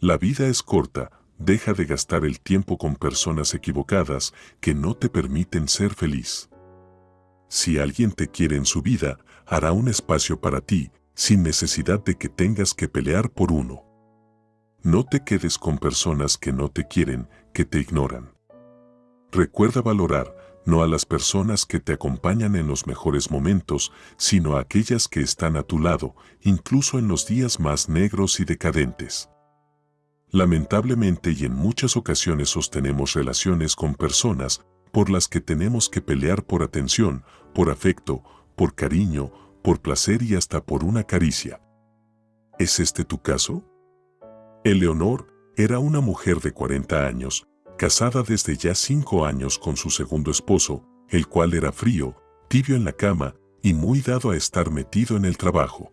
La vida es corta, deja de gastar el tiempo con personas equivocadas que no te permiten ser feliz. Si alguien te quiere en su vida, hará un espacio para ti, sin necesidad de que tengas que pelear por uno. No te quedes con personas que no te quieren, que te ignoran. Recuerda valorar, no a las personas que te acompañan en los mejores momentos, sino a aquellas que están a tu lado, incluso en los días más negros y decadentes. Lamentablemente y en muchas ocasiones sostenemos relaciones con personas por las que tenemos que pelear por atención, por afecto, por cariño, por placer y hasta por una caricia. ¿Es este tu caso? Eleonor era una mujer de 40 años, casada desde ya cinco años con su segundo esposo, el cual era frío, tibio en la cama y muy dado a estar metido en el trabajo.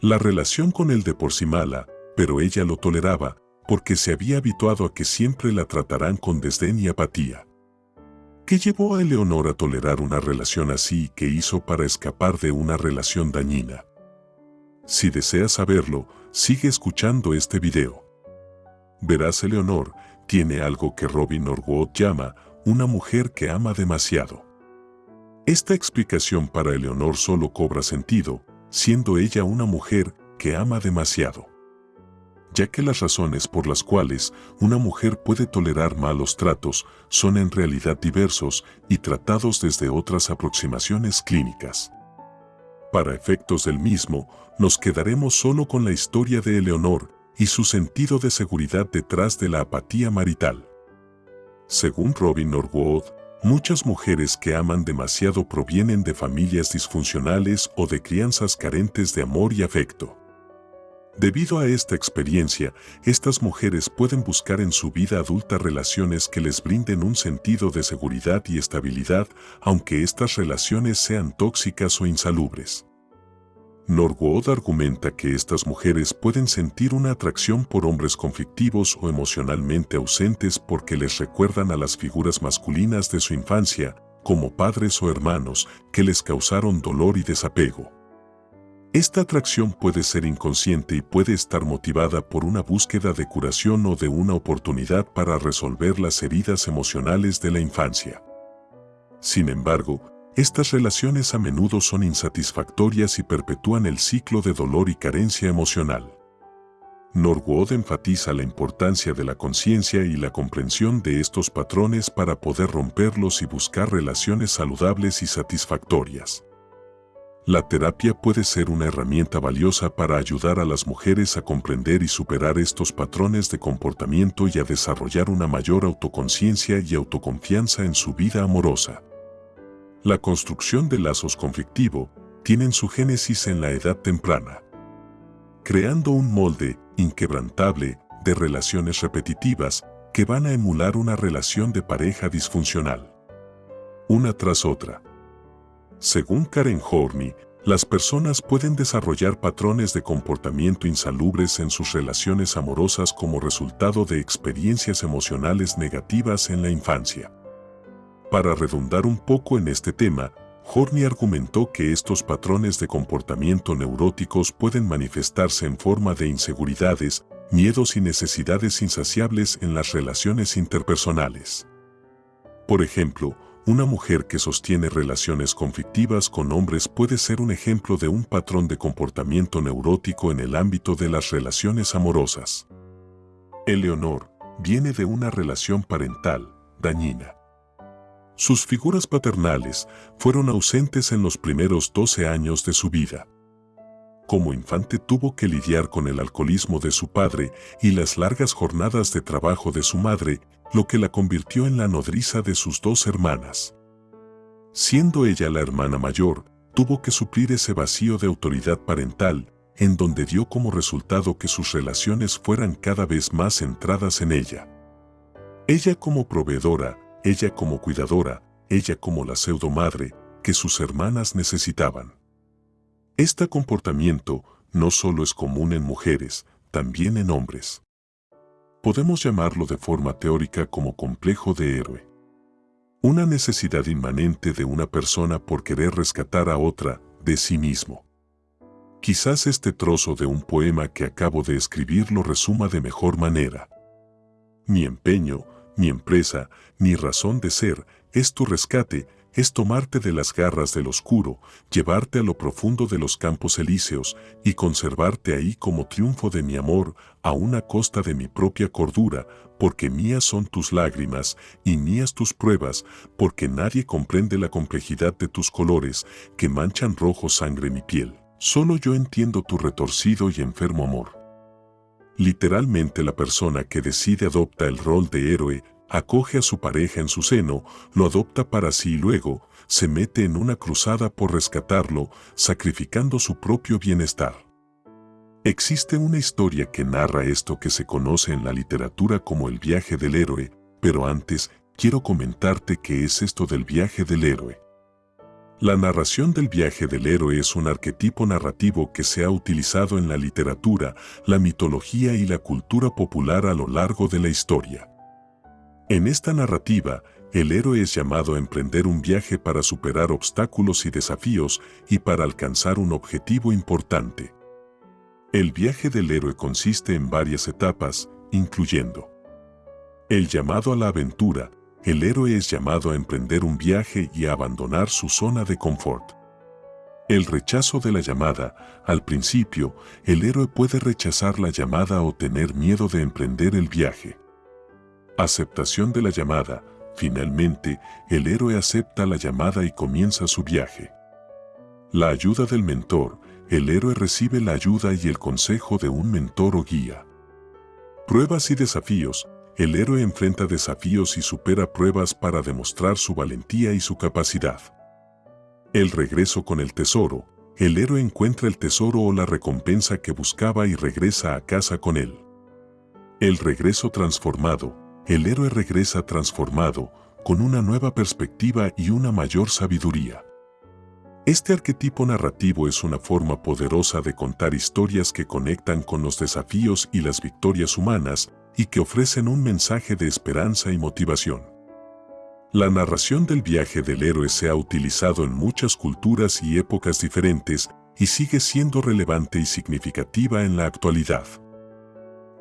La relación con él de por sí mala, pero ella lo toleraba porque se había habituado a que siempre la tratarán con desdén y apatía. ¿Qué llevó a Eleonor a tolerar una relación así y qué hizo para escapar de una relación dañina? Si deseas saberlo, sigue escuchando este video. Verás Eleonor tiene algo que Robin Norwood llama una mujer que ama demasiado. Esta explicación para Eleonor solo cobra sentido, siendo ella una mujer que ama demasiado ya que las razones por las cuales una mujer puede tolerar malos tratos son en realidad diversos y tratados desde otras aproximaciones clínicas. Para efectos del mismo, nos quedaremos solo con la historia de Eleonor y su sentido de seguridad detrás de la apatía marital. Según Robin Norwood, muchas mujeres que aman demasiado provienen de familias disfuncionales o de crianzas carentes de amor y afecto. Debido a esta experiencia, estas mujeres pueden buscar en su vida adulta relaciones que les brinden un sentido de seguridad y estabilidad, aunque estas relaciones sean tóxicas o insalubres. Norwood argumenta que estas mujeres pueden sentir una atracción por hombres conflictivos o emocionalmente ausentes porque les recuerdan a las figuras masculinas de su infancia, como padres o hermanos, que les causaron dolor y desapego. Esta atracción puede ser inconsciente y puede estar motivada por una búsqueda de curación o de una oportunidad para resolver las heridas emocionales de la infancia. Sin embargo, estas relaciones a menudo son insatisfactorias y perpetúan el ciclo de dolor y carencia emocional. Norwood enfatiza la importancia de la conciencia y la comprensión de estos patrones para poder romperlos y buscar relaciones saludables y satisfactorias. La terapia puede ser una herramienta valiosa para ayudar a las mujeres a comprender y superar estos patrones de comportamiento y a desarrollar una mayor autoconciencia y autoconfianza en su vida amorosa. La construcción de lazos conflictivo tienen su génesis en la edad temprana, creando un molde inquebrantable de relaciones repetitivas que van a emular una relación de pareja disfuncional. Una tras otra. Según Karen Horney, las personas pueden desarrollar patrones de comportamiento insalubres en sus relaciones amorosas como resultado de experiencias emocionales negativas en la infancia. Para redundar un poco en este tema, Horney argumentó que estos patrones de comportamiento neuróticos pueden manifestarse en forma de inseguridades, miedos y necesidades insaciables en las relaciones interpersonales. Por ejemplo, una mujer que sostiene relaciones conflictivas con hombres puede ser un ejemplo de un patrón de comportamiento neurótico en el ámbito de las relaciones amorosas. Eleonor viene de una relación parental dañina. Sus figuras paternales fueron ausentes en los primeros 12 años de su vida. Como infante tuvo que lidiar con el alcoholismo de su padre y las largas jornadas de trabajo de su madre lo que la convirtió en la nodriza de sus dos hermanas. Siendo ella la hermana mayor, tuvo que suplir ese vacío de autoridad parental, en donde dio como resultado que sus relaciones fueran cada vez más centradas en ella. Ella como proveedora, ella como cuidadora, ella como la pseudo madre que sus hermanas necesitaban. Este comportamiento no solo es común en mujeres, también en hombres. Podemos llamarlo de forma teórica como complejo de héroe. Una necesidad inmanente de una persona por querer rescatar a otra de sí mismo. Quizás este trozo de un poema que acabo de escribir lo resuma de mejor manera. Mi empeño, mi empresa, mi razón de ser, es tu rescate, es tomarte de las garras del oscuro, llevarte a lo profundo de los campos elíseos y conservarte ahí como triunfo de mi amor, a una costa de mi propia cordura, porque mías son tus lágrimas y mías tus pruebas, porque nadie comprende la complejidad de tus colores que manchan rojo sangre mi piel. Solo yo entiendo tu retorcido y enfermo amor. Literalmente la persona que decide adopta el rol de héroe acoge a su pareja en su seno, lo adopta para sí y luego se mete en una cruzada por rescatarlo, sacrificando su propio bienestar. Existe una historia que narra esto que se conoce en la literatura como el viaje del héroe, pero antes quiero comentarte qué es esto del viaje del héroe. La narración del viaje del héroe es un arquetipo narrativo que se ha utilizado en la literatura, la mitología y la cultura popular a lo largo de la historia. En esta narrativa, el héroe es llamado a emprender un viaje para superar obstáculos y desafíos y para alcanzar un objetivo importante. El viaje del héroe consiste en varias etapas, incluyendo el llamado a la aventura, el héroe es llamado a emprender un viaje y a abandonar su zona de confort. El rechazo de la llamada, al principio, el héroe puede rechazar la llamada o tener miedo de emprender el viaje. Aceptación de la llamada. Finalmente, el héroe acepta la llamada y comienza su viaje. La ayuda del mentor. El héroe recibe la ayuda y el consejo de un mentor o guía. Pruebas y desafíos. El héroe enfrenta desafíos y supera pruebas para demostrar su valentía y su capacidad. El regreso con el tesoro. El héroe encuentra el tesoro o la recompensa que buscaba y regresa a casa con él. El regreso transformado el héroe regresa transformado, con una nueva perspectiva y una mayor sabiduría. Este arquetipo narrativo es una forma poderosa de contar historias que conectan con los desafíos y las victorias humanas y que ofrecen un mensaje de esperanza y motivación. La narración del viaje del héroe se ha utilizado en muchas culturas y épocas diferentes y sigue siendo relevante y significativa en la actualidad.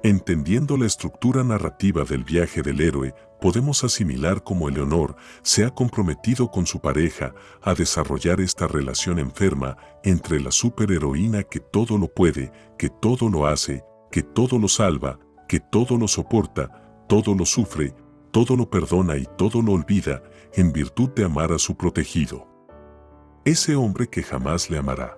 Entendiendo la estructura narrativa del viaje del héroe, podemos asimilar cómo Eleonor se ha comprometido con su pareja a desarrollar esta relación enferma entre la superheroína que todo lo puede, que todo lo hace, que todo lo salva, que todo lo soporta, todo lo sufre, todo lo perdona y todo lo olvida en virtud de amar a su protegido. Ese hombre que jamás le amará.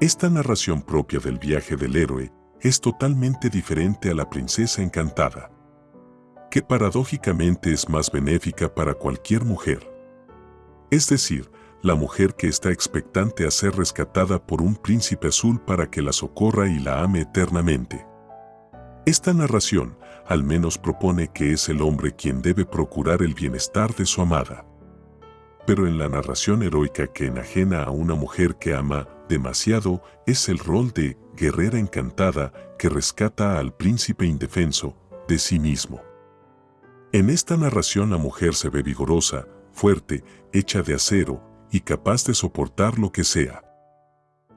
Esta narración propia del viaje del héroe es totalmente diferente a la princesa encantada, que paradójicamente es más benéfica para cualquier mujer. Es decir, la mujer que está expectante a ser rescatada por un príncipe azul para que la socorra y la ame eternamente. Esta narración al menos propone que es el hombre quien debe procurar el bienestar de su amada. Pero en la narración heroica que enajena a una mujer que ama demasiado es el rol de guerrera encantada que rescata al príncipe indefenso de sí mismo. En esta narración la mujer se ve vigorosa, fuerte, hecha de acero y capaz de soportar lo que sea.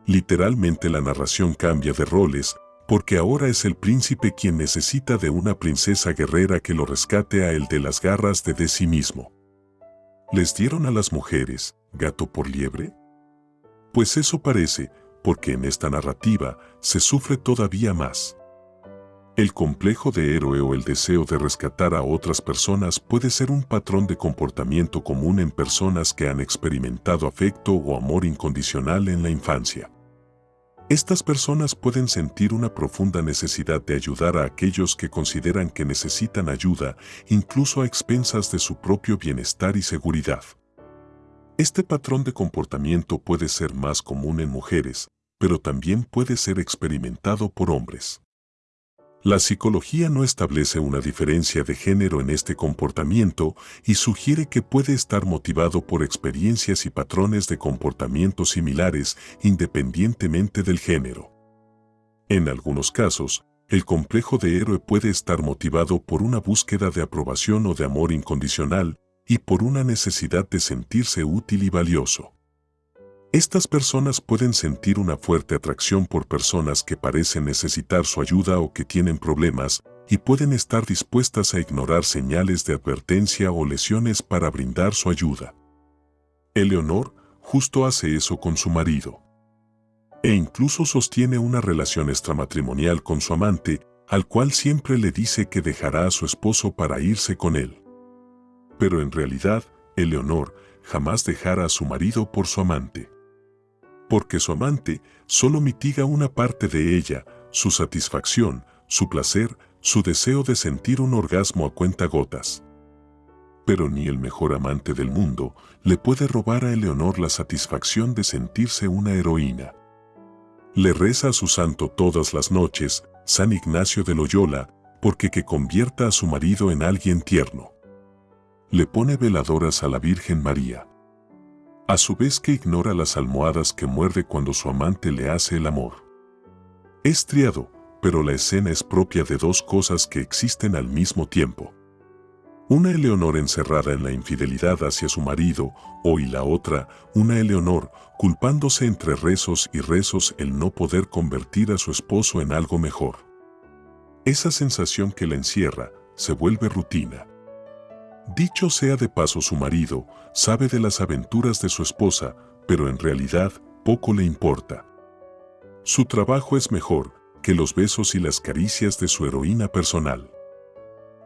Literalmente la narración cambia de roles porque ahora es el príncipe quien necesita de una princesa guerrera que lo rescate a él de las garras de de sí mismo. ¿Les dieron a las mujeres gato por liebre? Pues eso parece, porque en esta narrativa se sufre todavía más. El complejo de héroe o el deseo de rescatar a otras personas puede ser un patrón de comportamiento común en personas que han experimentado afecto o amor incondicional en la infancia. Estas personas pueden sentir una profunda necesidad de ayudar a aquellos que consideran que necesitan ayuda, incluso a expensas de su propio bienestar y seguridad. Este patrón de comportamiento puede ser más común en mujeres, pero también puede ser experimentado por hombres. La psicología no establece una diferencia de género en este comportamiento y sugiere que puede estar motivado por experiencias y patrones de comportamiento similares independientemente del género. En algunos casos, el complejo de héroe puede estar motivado por una búsqueda de aprobación o de amor incondicional, y por una necesidad de sentirse útil y valioso. Estas personas pueden sentir una fuerte atracción por personas que parecen necesitar su ayuda o que tienen problemas, y pueden estar dispuestas a ignorar señales de advertencia o lesiones para brindar su ayuda. Eleonor justo hace eso con su marido. E incluso sostiene una relación extramatrimonial con su amante, al cual siempre le dice que dejará a su esposo para irse con él. Pero en realidad, Eleonor jamás dejará a su marido por su amante porque su amante solo mitiga una parte de ella, su satisfacción, su placer, su deseo de sentir un orgasmo a cuenta gotas. Pero ni el mejor amante del mundo le puede robar a Eleonor la satisfacción de sentirse una heroína. Le reza a su santo todas las noches, San Ignacio de Loyola, porque que convierta a su marido en alguien tierno. Le pone veladoras a la Virgen María a su vez que ignora las almohadas que muerde cuando su amante le hace el amor. Es triado, pero la escena es propia de dos cosas que existen al mismo tiempo. Una Eleonor encerrada en la infidelidad hacia su marido, o y la otra, una Eleonor culpándose entre rezos y rezos el no poder convertir a su esposo en algo mejor. Esa sensación que la encierra se vuelve rutina. Dicho sea de paso su marido, sabe de las aventuras de su esposa, pero en realidad poco le importa. Su trabajo es mejor que los besos y las caricias de su heroína personal.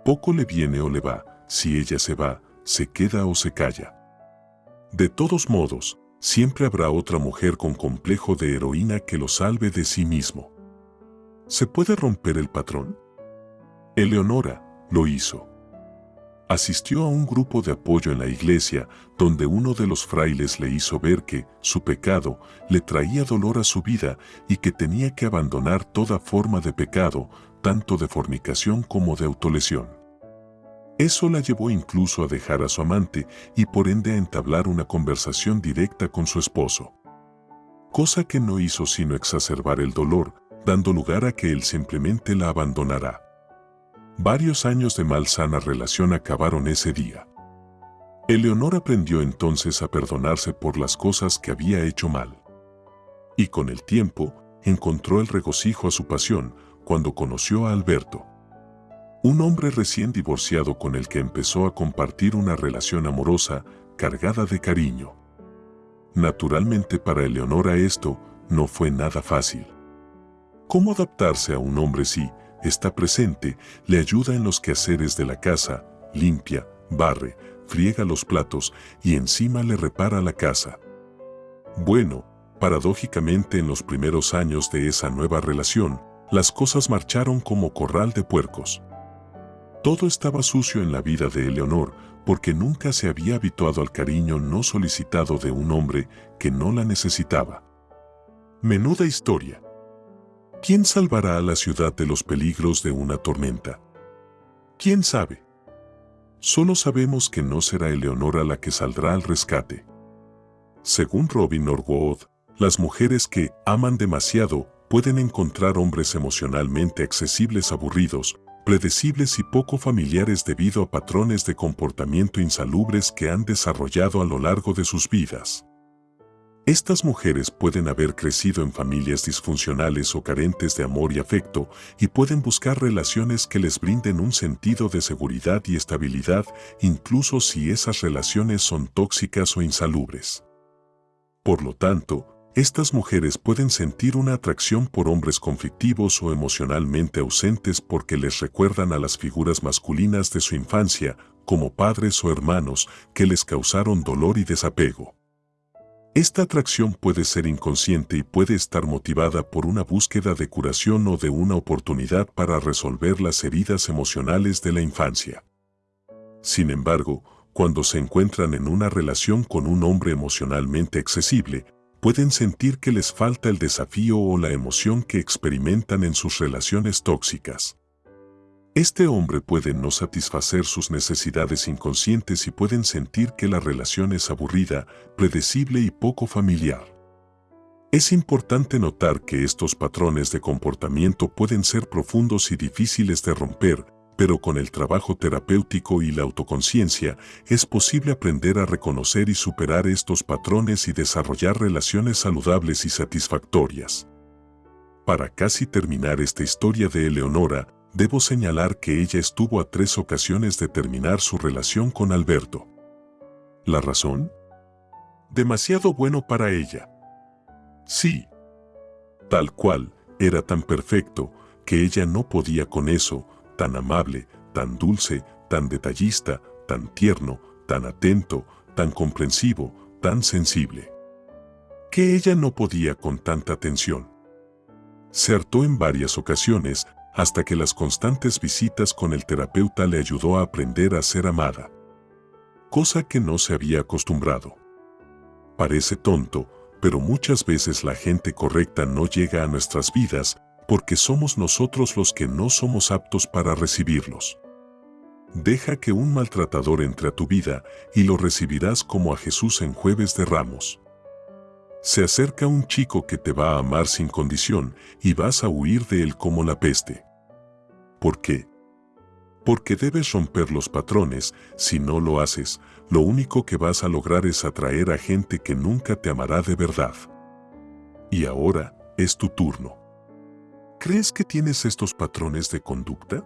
Poco le viene o le va, si ella se va, se queda o se calla. De todos modos, siempre habrá otra mujer con complejo de heroína que lo salve de sí mismo. ¿Se puede romper el patrón? Eleonora lo hizo asistió a un grupo de apoyo en la iglesia donde uno de los frailes le hizo ver que su pecado le traía dolor a su vida y que tenía que abandonar toda forma de pecado, tanto de fornicación como de autolesión. Eso la llevó incluso a dejar a su amante y por ende a entablar una conversación directa con su esposo. Cosa que no hizo sino exacerbar el dolor, dando lugar a que él simplemente la abandonará. Varios años de malsana relación acabaron ese día. Eleonor aprendió entonces a perdonarse por las cosas que había hecho mal. Y con el tiempo, encontró el regocijo a su pasión cuando conoció a Alberto. Un hombre recién divorciado con el que empezó a compartir una relación amorosa cargada de cariño. Naturalmente para Eleonora esto no fue nada fácil. ¿Cómo adaptarse a un hombre si, está presente, le ayuda en los quehaceres de la casa, limpia, barre, friega los platos y encima le repara la casa. Bueno, paradójicamente en los primeros años de esa nueva relación, las cosas marcharon como corral de puercos. Todo estaba sucio en la vida de Eleonor porque nunca se había habituado al cariño no solicitado de un hombre que no la necesitaba. Menuda historia. ¿Quién salvará a la ciudad de los peligros de una tormenta? ¿Quién sabe? Solo sabemos que no será Eleonora la que saldrá al rescate. Según Robin Norwood, las mujeres que aman demasiado pueden encontrar hombres emocionalmente accesibles aburridos, predecibles y poco familiares debido a patrones de comportamiento insalubres que han desarrollado a lo largo de sus vidas. Estas mujeres pueden haber crecido en familias disfuncionales o carentes de amor y afecto y pueden buscar relaciones que les brinden un sentido de seguridad y estabilidad incluso si esas relaciones son tóxicas o insalubres. Por lo tanto, estas mujeres pueden sentir una atracción por hombres conflictivos o emocionalmente ausentes porque les recuerdan a las figuras masculinas de su infancia, como padres o hermanos, que les causaron dolor y desapego. Esta atracción puede ser inconsciente y puede estar motivada por una búsqueda de curación o de una oportunidad para resolver las heridas emocionales de la infancia. Sin embargo, cuando se encuentran en una relación con un hombre emocionalmente accesible, pueden sentir que les falta el desafío o la emoción que experimentan en sus relaciones tóxicas. Este hombre puede no satisfacer sus necesidades inconscientes y pueden sentir que la relación es aburrida, predecible y poco familiar. Es importante notar que estos patrones de comportamiento pueden ser profundos y difíciles de romper, pero con el trabajo terapéutico y la autoconciencia es posible aprender a reconocer y superar estos patrones y desarrollar relaciones saludables y satisfactorias. Para casi terminar esta historia de Eleonora, debo señalar que ella estuvo a tres ocasiones de terminar su relación con Alberto. ¿La razón? Demasiado bueno para ella. Sí. Tal cual, era tan perfecto que ella no podía con eso, tan amable, tan dulce, tan detallista, tan tierno, tan atento, tan comprensivo, tan sensible. Que ella no podía con tanta atención. Se hartó en varias ocasiones hasta que las constantes visitas con el terapeuta le ayudó a aprender a ser amada. Cosa que no se había acostumbrado. Parece tonto, pero muchas veces la gente correcta no llega a nuestras vidas porque somos nosotros los que no somos aptos para recibirlos. Deja que un maltratador entre a tu vida y lo recibirás como a Jesús en jueves de ramos. Se acerca un chico que te va a amar sin condición y vas a huir de él como la peste. ¿Por qué? Porque debes romper los patrones, si no lo haces, lo único que vas a lograr es atraer a gente que nunca te amará de verdad. Y ahora es tu turno. ¿Crees que tienes estos patrones de conducta?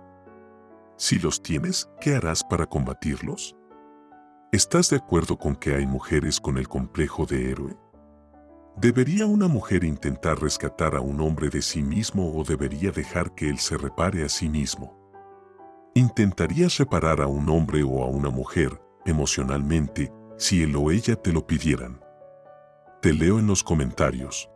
Si los tienes, ¿qué harás para combatirlos? ¿Estás de acuerdo con que hay mujeres con el complejo de héroe? ¿Debería una mujer intentar rescatar a un hombre de sí mismo o debería dejar que él se repare a sí mismo? ¿Intentarías reparar a un hombre o a una mujer emocionalmente si él o ella te lo pidieran? Te leo en los comentarios.